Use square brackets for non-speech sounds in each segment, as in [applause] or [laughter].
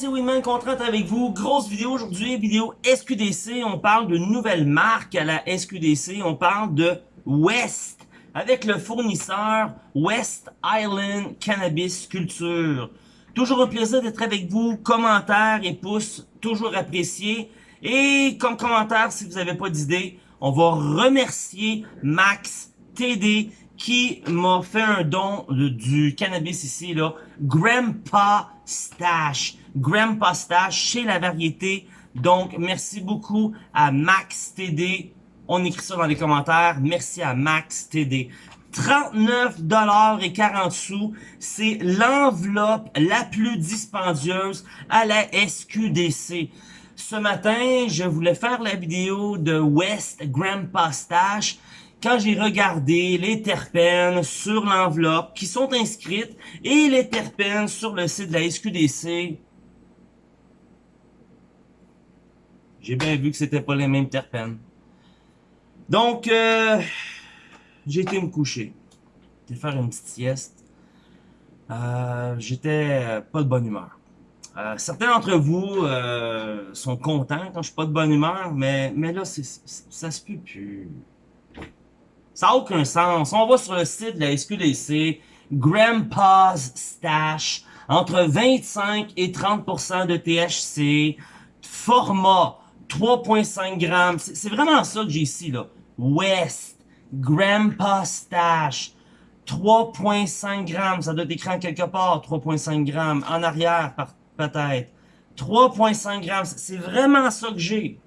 c'est Winman Contrat avec vous. Grosse vidéo aujourd'hui, vidéo SQDC. On parle d'une nouvelle marque à la SQDC. On parle de West avec le fournisseur West Island Cannabis Culture. Toujours un plaisir d'être avec vous. Commentaires et pouces, toujours appréciés. Et comme commentaire, si vous n'avez pas d'idée, on va remercier Max TD qui m'a fait un don du cannabis ici, là. Grandpa Stash. Grandpa Stash chez la variété. Donc, merci beaucoup à Max TD. On écrit ça dans les commentaires. Merci à Max TD. 39 dollars et 40 sous, c'est l'enveloppe la plus dispendieuse à la SQDC. Ce matin, je voulais faire la vidéo de West Grandpa Stash quand j'ai regardé les terpènes sur l'enveloppe qui sont inscrites et les terpènes sur le site de la SQDC, j'ai bien vu que c'était pas les mêmes terpènes. Donc, euh, j'ai été me coucher. J'ai faire une petite sieste. Euh, J'étais pas de bonne humeur. Euh, certains d'entre vous euh, sont contents quand je suis pas de bonne humeur, mais, mais là, ça se peut plus. Ça n'a aucun sens. On va sur le site de la SQDC, Grandpa's Stash, entre 25 et 30% de THC, format 3.5 grammes. C'est vraiment ça que j'ai ici, là. West, Grandpa's Stash, 3.5 grammes. Ça doit être écrit quelque part, 3.5 grammes. En arrière, peut-être. 3.5 grammes. C'est vraiment ça que j'ai.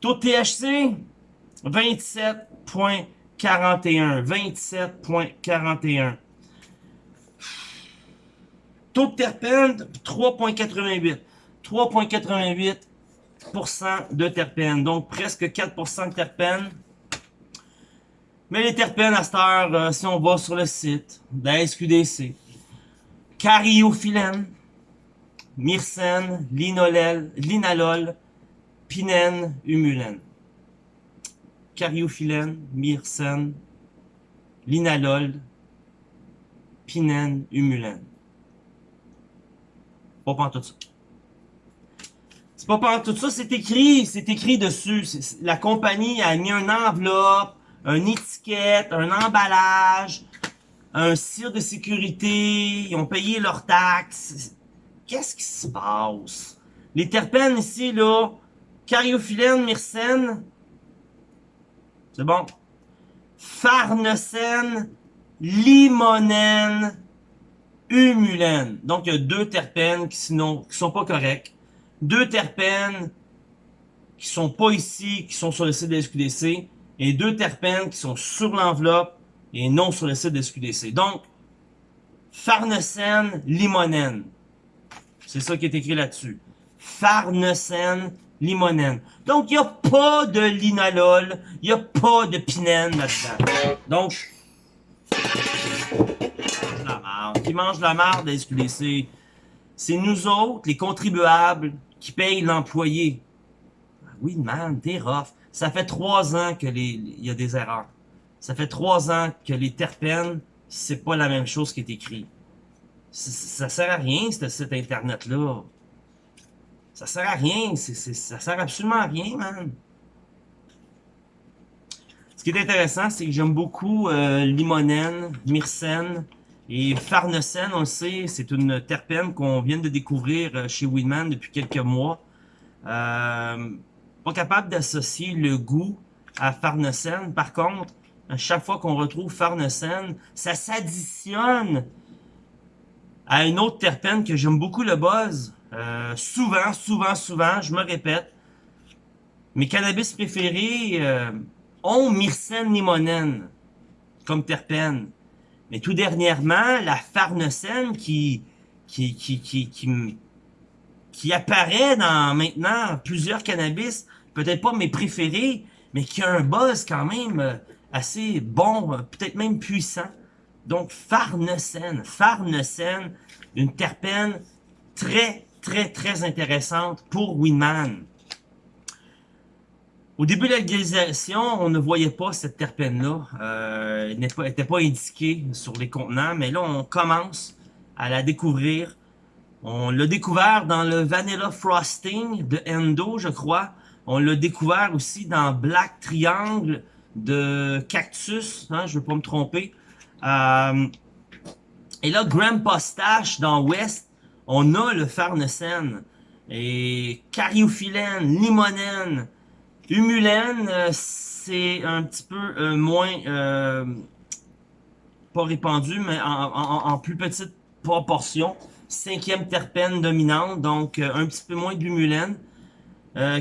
Taux de THC, 27.41. 27.41. Taux de terpène, 3.88. 3.88% de terpène. Donc, presque 4% de terpène. Mais les terpènes, à cette heure, euh, si on va sur le site de la SQDC, cariophyllène, myrcène, linolel, linalol, pinène, humulène cariophyllène, myrcène, linalol, pinène, humulène. Pas tout ça. C'est pas tout ça, c'est écrit, c'est écrit dessus. La compagnie a mis un enveloppe, une étiquette, un emballage, un cire de sécurité, ils ont payé leurs taxes. Qu'est-ce qui se passe? Les terpènes ici, là, cariophyllène, myrcène, c'est bon? Farnesène, limonène, humulène. Donc, il y a deux terpènes qui, sinon, qui sont pas corrects. Deux terpènes qui sont pas ici, qui sont sur le site de SQDC. Et deux terpènes qui sont sur l'enveloppe et non sur le site de SQDC. Donc, farnesène, limonène. C'est ça qui est écrit là-dessus. Farnesène, limonène. Donc, il n'y a pas de linalol, il n'y a pas de pinène là-dedans. Donc, la marde. Qui mange la marde la SQDC? C'est nous autres, les contribuables, qui payent l'employé? Ah oui, man, t'es rough. Ça fait trois ans que les, il y a des erreurs. Ça fait trois ans que les terpènes, c'est pas la même chose qui est écrit. Ça, ça sert à rien, ce site internet-là. Ça sert à rien. ça sert absolument à rien, man. Ce qui est intéressant, c'est que j'aime beaucoup euh, limonène, myrcène et farnesène. On le sait, c'est une terpène qu'on vient de découvrir euh, chez Winman depuis quelques mois. Euh, pas capable d'associer le goût à farnesène. Par contre, à chaque fois qu'on retrouve farnesène, ça s'additionne à une autre terpène que j'aime beaucoup le buzz. Euh, souvent, souvent, souvent, je me répète, mes cannabis préférés euh, ont myrcène limonène comme terpène. Mais tout dernièrement, la farnesène qui, qui, qui, qui, qui, qui apparaît dans maintenant plusieurs cannabis, peut-être pas mes préférés, mais qui a un buzz quand même euh, assez bon, peut-être même puissant. Donc, farnesène, farnesène, une terpène très, très, très intéressante pour Winman. Au début de la légalisation, on ne voyait pas cette terpène-là. Euh, elle n'était pas, indiquée sur les contenants, mais là, on commence à la découvrir. On l'a découvert dans le Vanilla Frosting de Endo, je crois. On l'a découvert aussi dans Black Triangle de Cactus, hein, je veux pas me tromper. Euh, et là, Grandpa Stash dans West, on a le Farnesen. Et Cariophyllène, Limonène, Humulène, euh, c'est un petit peu euh, moins... Euh, pas répandu, mais en, plus petite proportion. Cinquième terpène dominante, donc un petit peu moins d'humulène. Euh,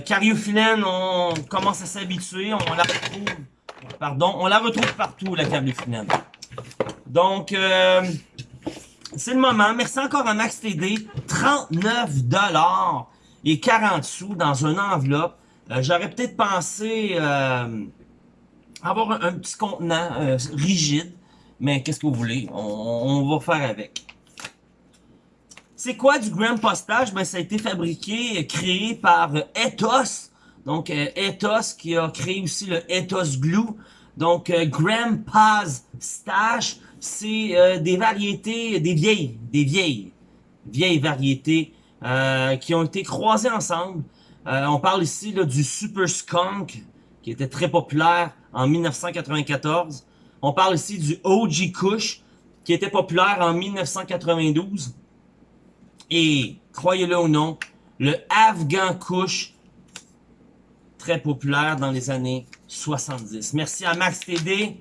on commence à s'habituer, on la retrouve... Pardon, on la retrouve partout, la cariophyllène. Donc, c'est le moment. Merci encore à Max TD. 39 et 40 sous dans une enveloppe. Euh, j'aurais peut-être pensé euh, avoir un, petit contenant euh, rigide. Mais qu'est-ce que vous voulez? On, va faire avec. C'est quoi du Grand Postage? Ben, ça a été fabriqué, créé par Ethos. Donc, Ethos qui a créé aussi le Ethos Glue. Donc, Grandpa's Stash c'est euh, des variétés, des vieilles, des vieilles, vieilles variétés euh, qui ont été croisées ensemble. Euh, on parle ici du Super Skunk, qui était très populaire en 1994. On parle ici du OG Kush, qui était populaire en 1992. Et, croyez-le ou non, le Afghan Kush, très populaire dans les années 70. Merci à Max TD.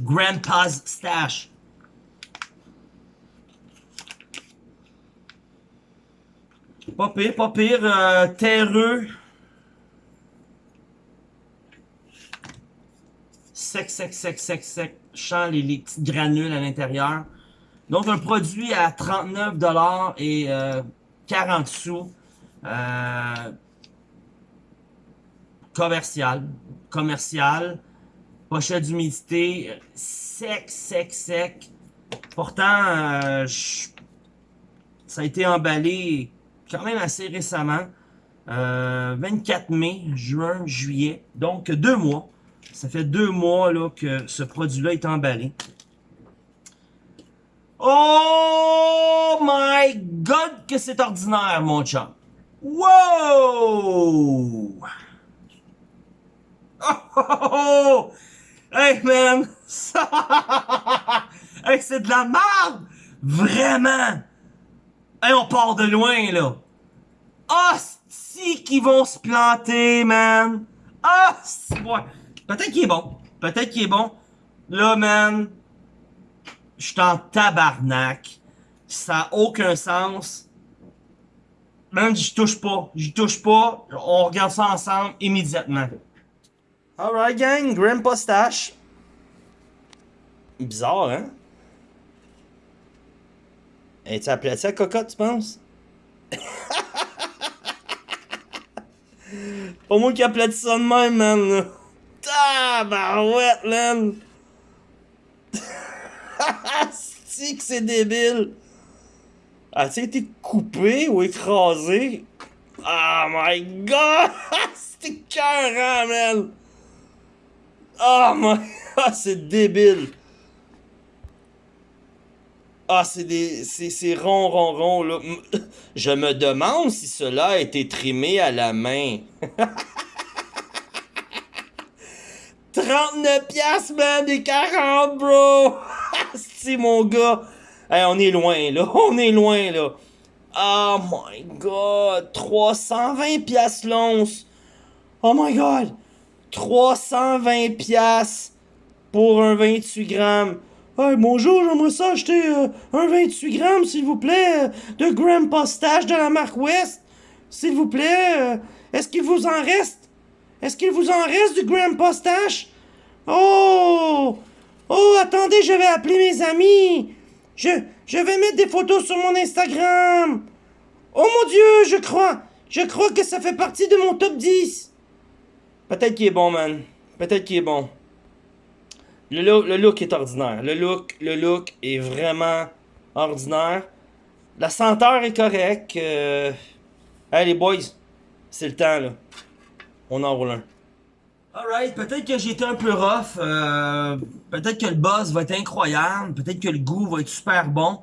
Grandpa's Stash. Pas pire, pas pire. Euh, terreux. Sec, sec, sec, sec, sec. Chant les, petites granules à l'intérieur. Donc, un produit à 39$ et 40 euh, sous. Euh, commercial. Commercial pochette d'humidité, sec, sec, sec. Pourtant, euh, ça a été emballé quand même assez récemment. 24 euh, mai, juin, juillet. Donc, deux mois. Ça fait deux mois là, que ce produit-là est emballé. Oh my God, que c'est ordinaire, mon chat. Wow! [laughs] Oh, oh, oh, Hey man! [laughs] hey, c'est de la merde! Vraiment! Hey, on part de loin là! Hostie qui vont se planter, man! Ah! Ouais. Peut-être qu'il est bon. Peut-être qu'il est bon. Là, man, je suis en tabarnak. Ça a aucun sens. Même, j'y touche pas. J'y touche pas. On regarde ça ensemble immédiatement. Alright gang, Grandpa Stash. Bizarre, hein? Es-tu appelé ça cocotte, tu penses? [laughs] Pas moi qui aplati ça de même, man. Tabarouette, man. [laughs] c'est que c'est débile. As-tu été coupé ou écrasé? Oh my god! [laughs] C'était cœur, man! Oh my... [laughs] Ah, c'est débile. Ah, c'est des... C'est rond, rond, rond, là. [laughs] Je me demande si cela a été trimé à la main. [laughs] 39 piastres, man, des 40, bro! si, mon gars! Hey, on est loin, là. On est loin, là. Oh my god! 320 piastres l'once! Oh my god! 320 pièces pour un 28 grammes. Hey, bonjour, j'aimerais ça acheter euh, un 28 grammes, s'il vous plaît, euh, de Grand Postage de la marque West. S'il vous plaît, euh, est-ce qu'il vous en reste? Est-ce qu'il vous en reste du Grand Postage? Oh! Oh, attendez, je vais appeler mes amis. Je, je vais mettre des photos sur mon Instagram. Oh mon Dieu, je crois, je crois que ça fait partie de mon top 10. Peut-être qu'il est bon, man. Peut-être qu'il est bon. Le look, est ordinaire. Le look, est vraiment ordinaire. La senteur est correcte. Euh... Hey, les boys, c'est le temps, là. On en roule un. Alright, peut-être que été un peu rough. Euh, peut-être que le buzz va être incroyable. Peut-être que le goût va être super bon.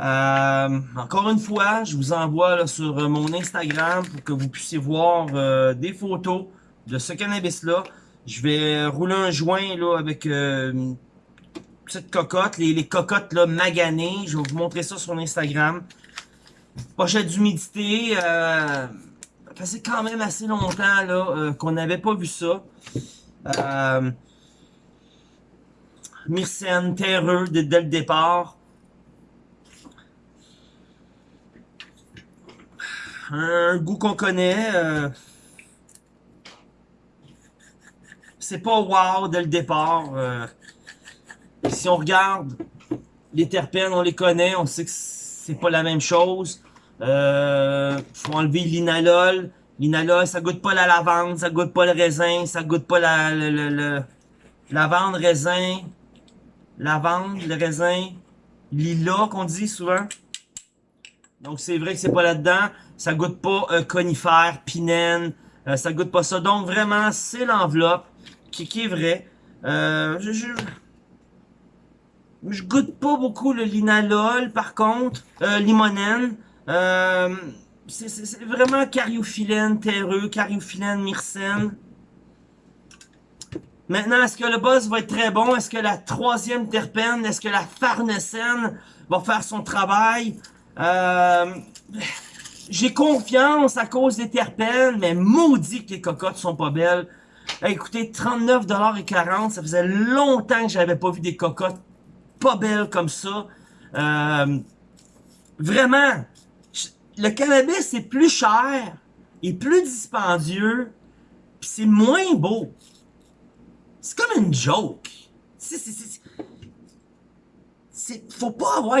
Euh, encore une fois, je vous envoie sur euh, mon Instagram pour que vous puissiez voir des photos de ce cannabis-là. Je vais rouler un joint là avec une petite cocotte, les, les, cocottes là maganées. Je vais vous montrer ça sur Instagram. Pochette d'humidité. ça faisait quand même assez longtemps là qu'on n'avait pas vu ça. Euh, Myrcène, terreux dès, dès le départ. un goût qu'on connaît. Euh, c'est pas wow dès le départ. Euh, si on regarde les terpènes, on les connaît, on sait que c'est pas la même chose. Euh, faut enlever l'inalol. L'inalol, ça goûte pas la lavande, ça goûte pas le raisin, ça goûte pas la le, le, lavande, raisin, lavande, le raisin, lila qu'on dit souvent. Donc c'est vrai que c'est pas là-dedans. Ça goûte pas euh, conifère, pinène. Euh, ça goûte pas ça. Donc vraiment, c'est l'enveloppe qui, qui, est vrai. Euh, je, je, je, goûte pas beaucoup le linalol, par contre. Euh, limonène. Euh, c'est vraiment cariophyllène terreux, cariophyllène myrcène. Maintenant, est-ce que le buzz va être très bon? Est-ce que la troisième terpène, est-ce que la farnesène va faire son travail? Euh, j'ai confiance à cause des terpènes, mais maudit que les cocottes sont pas belles. Écoutez, 39,40$, ça faisait longtemps que j'avais pas vu des cocottes pas belles comme ça. Euh, vraiment, le cannabis c'est plus cher et plus dispendieux, puis c'est moins beau. C'est comme une joke. C'est, faut pas avoir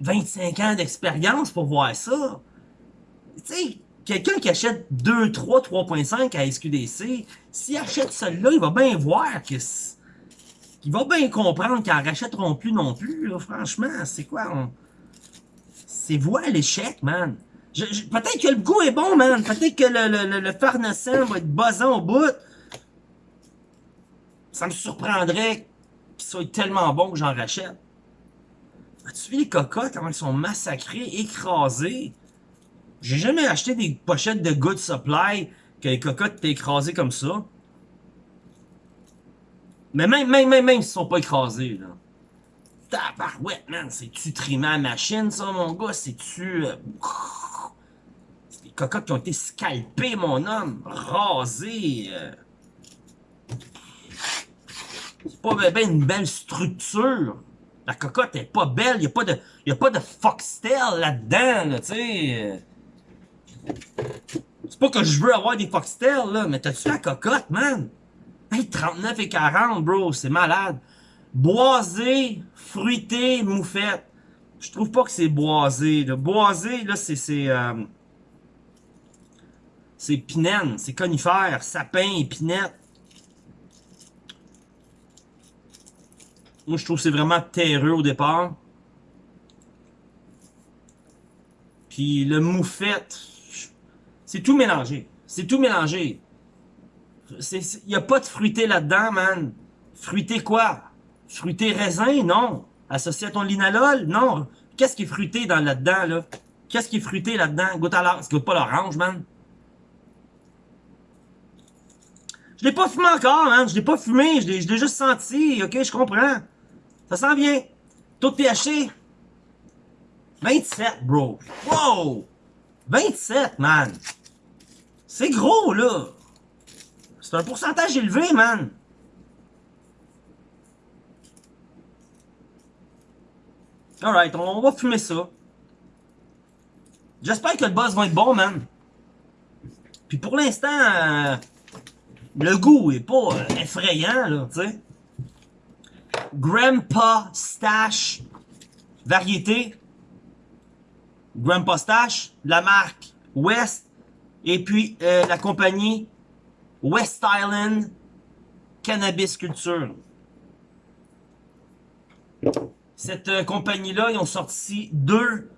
25 ans d'expérience pour voir ça. Tu sais, quelqu'un qui achète 2, 3, 3.5 à SQDC, s'il achète celui-là, il va bien voir que il va bien comprendre qu'ils en rachèteront plus non plus, franchement, c'est quoi, c'est voie l'échec, man. Peut-être que le goût est bon, man, peut-être que le, le, le, va être buzzant au bout. Ça me surprendrait qu'il soit tellement bon que j'en rachète. As-tu vu les cocottes, comment ils sont massacrés, écrasés? J'ai jamais acheté des pochettes de Good Supply que les cocottes étaient écrasées comme ça. Mais même, même, même, même, ils sont pas écrasés, là. Tabarouette, man, c'est-tu trimé à machine, ça, mon gars? C'est-tu... Euh... C'est des cocottes qui ont été scalpées, mon homme, rasées. Euh... C'est pas ben, une belle structure. La cocotte est pas belle, y a pas de, y a pas de foxtail là-dedans, là, tu sais. C'est pas que je veux avoir des foxtails, là, mais t'as-tu la cocotte, man? Hey, 39 et 40, bro, c'est malade. Boisé, fruité, moufette. Je trouve pas que c'est boisé, là. Boisé, là, c'est, c'est, euh, c'est pinène, c'est conifère, sapin, épinette. Moi, je trouve que c'est vraiment terreux au départ. Puis le moufette, c'est tout mélangé. C'est tout mélangé. Il n'y a pas de fruité là-dedans, man. Fruité quoi? Fruité raisin? Non. Associé à ton linalol? Non. Qu'est-ce qui est fruité dans là-dedans, là? Qu'est-ce qui est fruité là-dedans? Goûte à l'orange. Goûte pas l'orange, man. Je l'ai pas fumé encore, man. Je l'ai pas fumé. Je l'ai juste senti. Ok, je comprends. Ça s'en vient. Taux de THC. 27, bro. Wow! 27, man. C'est gros, là. C'est un pourcentage élevé, man. Alright, on va fumer ça. J'espère que le buzz va être bon, man. Puis pour l'instant, euh, le goût est pas euh, effrayant, là, tu sais. Grandpa Stash variété. Grandpa Stash, la marque West et puis euh, la compagnie West Island Cannabis Culture. Cette euh, compagnie-là, ils ont sorti deux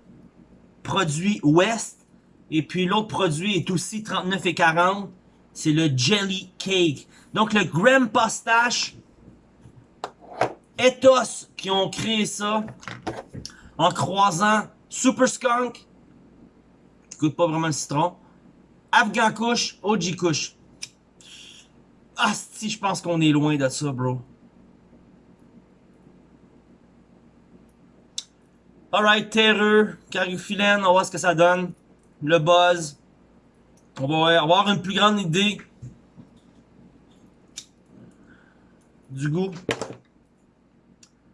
produits West et puis l'autre produit est aussi 39 et 40. C'est le Jelly Cake. Donc le Grandpa Stash Ethos qui ont créé ça en croisant Super Skunk, qui coûte pas vraiment le citron, Afghan Kush, OG Kush. Ah, si, je pense qu'on est loin de ça, bro. Alright, terreux, cariophilène, on va voir ce que ça donne. Le buzz. On va avoir une plus grande idée du goût.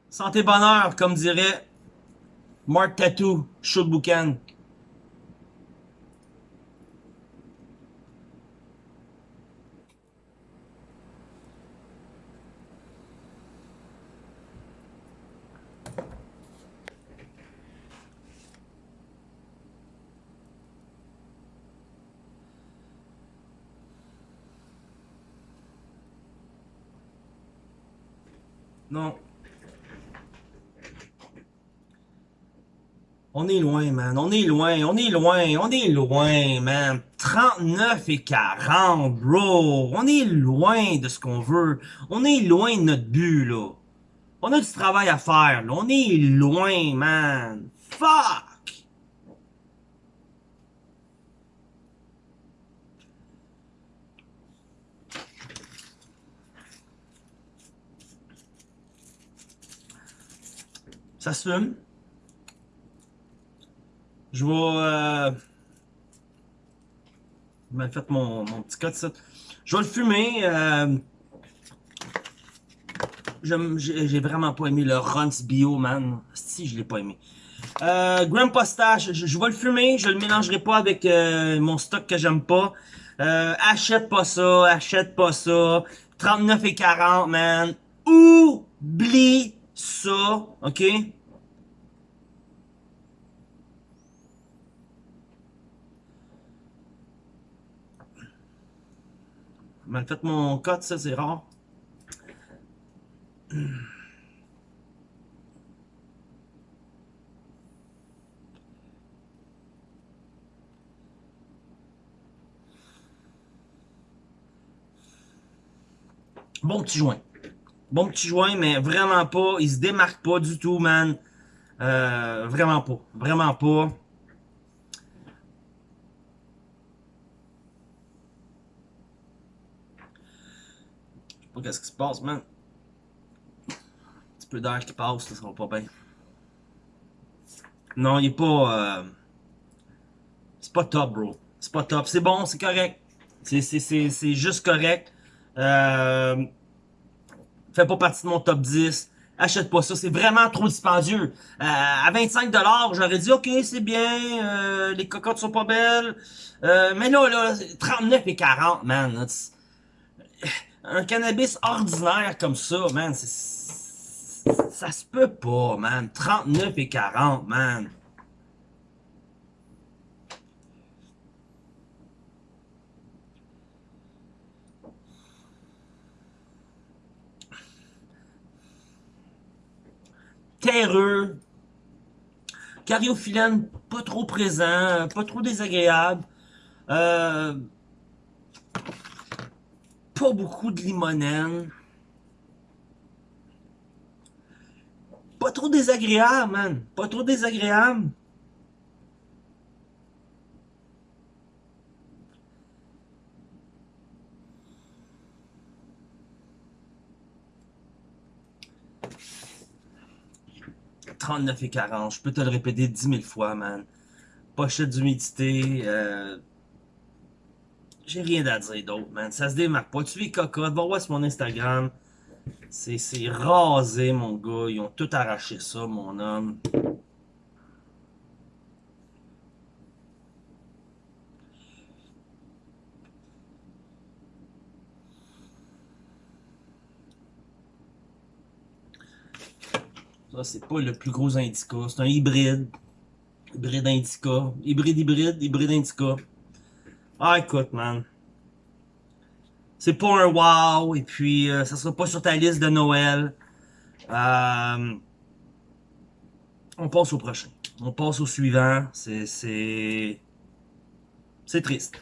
Santé bonheur, comme dirait Mark Tattoo, Shoot Boucan. Non. On est loin, man. On est loin, on est loin, on est loin, man. 39 et 40, bro. On est loin de ce qu'on veut. On est loin de notre but, là. On a du travail à faire, là. On est loin, man. Fuck! Ça se fume. Je vais... Euh... mal fait mon, mon petit code, ça. Je vais le fumer. Euh... J'ai vraiment pas aimé le Runs Bio, man. Si, je l'ai pas aimé. Euh, Grandpa Stash, je, je, vais le fumer. Je le mélangerai pas avec euh, mon stock que j'aime pas. Euh, achète pas ça, achète pas ça. 39 et 40, man. Oublie ça, ok? Mal fait mon code, ça c'est rare. Bon petit joint. Bon petit joint, mais vraiment pas. Il se démarque pas du tout, man. Euh, vraiment pas. Vraiment pas. Je sais pas qu'est-ce qui se passe, man. Un petit peu d'air qui passe, ça sera pas bien. Non, il est pas... Euh... C'est pas top, bro. C'est pas top. C'est bon, c'est correct. C'est juste correct. Euh, fait pas partie de mon top 10. Achète pas ça, c'est vraiment trop dispendieux. Euh, à 25$, j'aurais dit, ok, c'est bien, euh, les cocottes sont pas belles. Euh, mais là, là, 39 et 40, man. Un cannabis ordinaire comme ça, man, ça se peut pas, man. 39 et 40, man. Terreux, cariophyllène pas trop présent, pas trop désagréable, euh, pas beaucoup de limonène, pas trop désagréable, man, pas trop désagréable. 39 et 40. Je peux te le répéter 10 000 fois, man. Pochette d'humidité. Euh... J'ai rien à dire d'autre, man. Ça se démarque pas. Tu les cocottes. Va voir sur mon Instagram. C'est rasé, mon gars. Ils ont tout arraché ça, mon homme. C'est pas le plus gros indica. C'est un hybride. Hybride indica. Hybride hybride, hybride indica. Ah, écoute, man. C'est pas un wow. Et puis, euh, ça sera pas sur ta liste de Noël. Euh, on passe au prochain. On passe au suivant. C'est... C'est triste.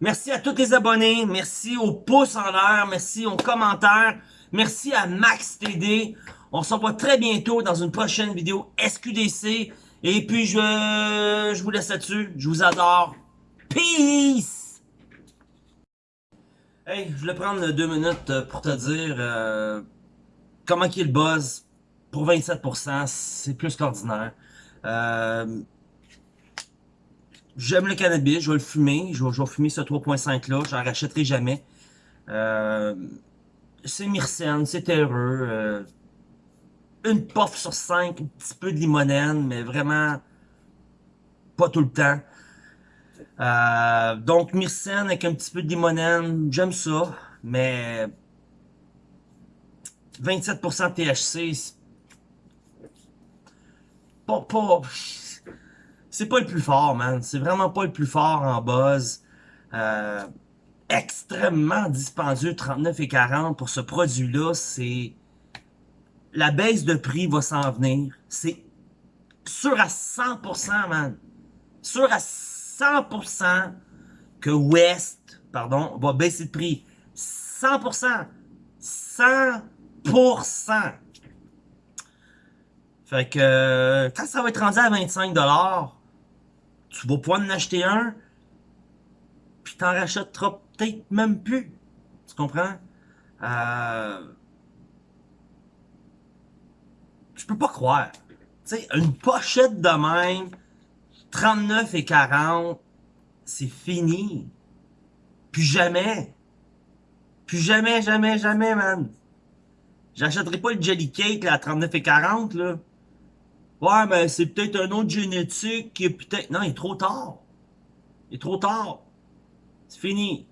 Merci à tous les abonnés. Merci aux pouces en l'air. Merci aux commentaires. Merci à Max TD. On se revoit très bientôt dans une prochaine vidéo SQDC. Et puis, je, je vous laisse là-dessus. Je vous adore. Peace! Hey, je voulais prendre deux minutes euh, pour te dire euh, comment qu'il buzz. Pour 27%, c'est plus qu'ordinaire. Euh, J'aime le cannabis, je vais le fumer. Je vais, fumer ce 3.5 là, j'en rachèterai jamais. C'est myrcène, c'est terreux. Une puff sur 5, un petit peu de limonène, mais vraiment pas tout le temps. Euh, donc myrcène avec un petit peu de limonène, j'aime ça, mais 27% THC, pas, pas, c'est pas le plus fort, man. C'est vraiment pas le plus fort en buzz. Euh, extrêmement dispendieux, 39 et 40 pour ce produit-là. C'est la baisse de prix va s'en venir. C'est sûr à 100%, man. Sûr à 100% que West, pardon, va baisser de prix. 100%. 100%. Fait que quand ça va être rendu à 25$, tu vas pouvoir en acheter un, puis t'en rachèteras peut-être même plus. Tu comprends? Euh... Je peux pas croire. Tu sais, une pochette de même, 39 et 40, c'est fini. Plus jamais. Plus jamais, jamais, jamais, man. J'achèterai pas le Jelly Cake là, à 39 et 40, là. Ouais, mais c'est peut-être un autre génétique qui est peut-être... Non, il est trop tard. Il est trop tard. C'est fini.